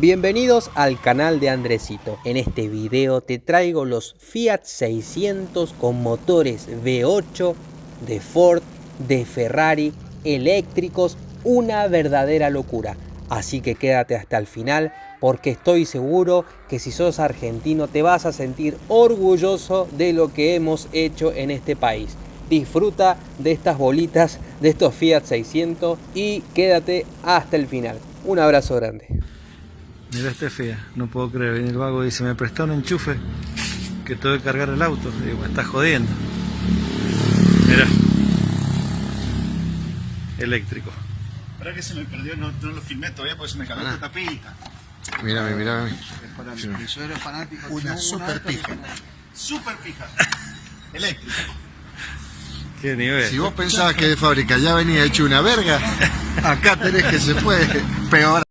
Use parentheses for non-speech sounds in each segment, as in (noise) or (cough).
Bienvenidos al canal de Andresito. En este video te traigo los Fiat 600 con motores V8 de Ford, de Ferrari, eléctricos, una verdadera locura. Así que quédate hasta el final porque estoy seguro que si sos argentino te vas a sentir orgulloso de lo que hemos hecho en este país. Disfruta de estas bolitas, de estos Fiat 600 y quédate hasta el final. Un abrazo grande. Mira este fea, no puedo creer, viene el vago y dice, me prestó un enchufe que tengo que cargar el auto. Digo, me estás jodiendo. Mira. Eléctrico. Para que se me perdió, no, no lo filmé todavía porque se me cagó esta tapita. Mírame, mírame. Yo era fanático. Una de super pija. Super (laughs) pija. Eléctrico. Qué nivel. Si vos pensabas que de fábrica ya venía hecho una verga, acá tenés que se puede peor.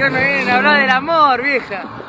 ¿Qué me vienen a hablar del amor, vieja?